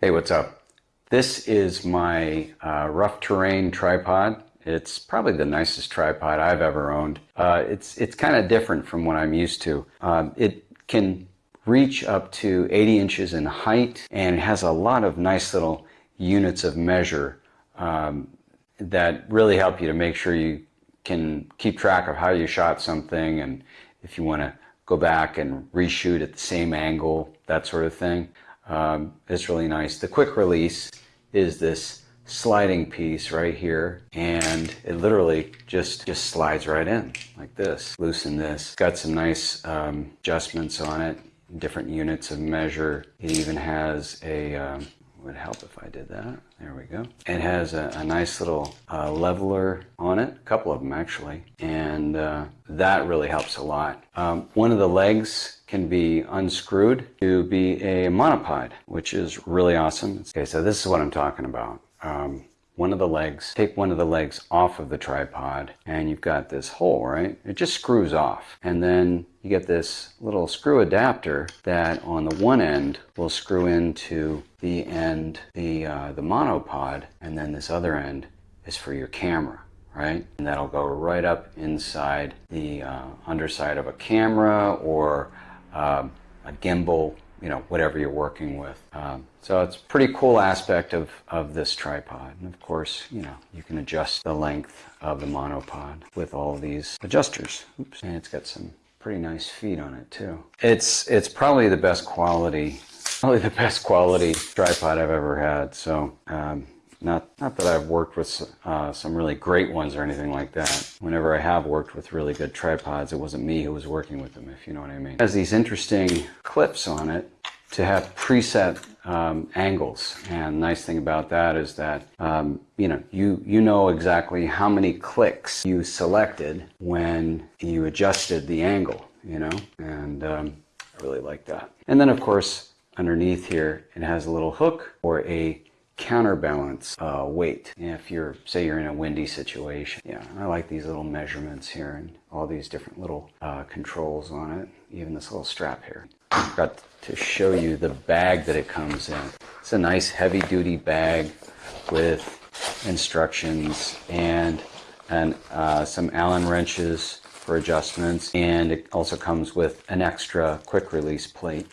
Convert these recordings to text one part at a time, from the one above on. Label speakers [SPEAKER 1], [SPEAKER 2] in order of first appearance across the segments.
[SPEAKER 1] Hey, what's up? This is my uh, rough terrain tripod. It's probably the nicest tripod I've ever owned. Uh, it's it's kind of different from what I'm used to. Um, it can reach up to 80 inches in height and has a lot of nice little units of measure um, that really help you to make sure you can keep track of how you shot something and if you want to go back and reshoot at the same angle, that sort of thing. Um, it's really nice. The quick release is this sliding piece right here and it literally just just slides right in like this. Loosen this. Got some nice um, adjustments on it different units of measure. It even has a um, would help if I did that. There we go. It has a, a nice little uh, leveler on it, a couple of them actually, and uh, that really helps a lot. Um, one of the legs can be unscrewed to be a monopod, which is really awesome. Okay, so this is what I'm talking about. Um, one of the legs, take one of the legs off of the tripod and you've got this hole, right? It just screws off. And then you get this little screw adapter that on the one end will screw into the end, the, uh, the monopod, and then this other end is for your camera right? And that'll go right up inside the uh, underside of a camera or uh, a gimbal you know, whatever you're working with. Um, so it's a pretty cool aspect of, of this tripod. And of course, you know, you can adjust the length of the monopod with all these adjusters. Oops. And it's got some pretty nice feet on it too. It's, it's probably the best quality, probably the best quality tripod I've ever had. So um, not, not that I've worked with uh, some really great ones or anything like that. Whenever I have worked with really good tripods, it wasn't me who was working with them, if you know what I mean. It has these interesting clips on it to have preset um, angles. And nice thing about that is that, um, you know, you, you know exactly how many clicks you selected when you adjusted the angle, you know, and um, I really like that. And then of course, underneath here, it has a little hook or a counterbalance uh, weight. If you're say you're in a windy situation yeah I like these little measurements here and all these different little uh, controls on it even this little strap here. Got to show you the bag that it comes in. It's a nice heavy-duty bag with instructions and and uh, some allen wrenches for adjustments. And it also comes with an extra quick release plate.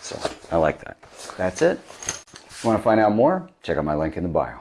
[SPEAKER 1] So I like that. That's it want to find out more? Check out my link in the bio.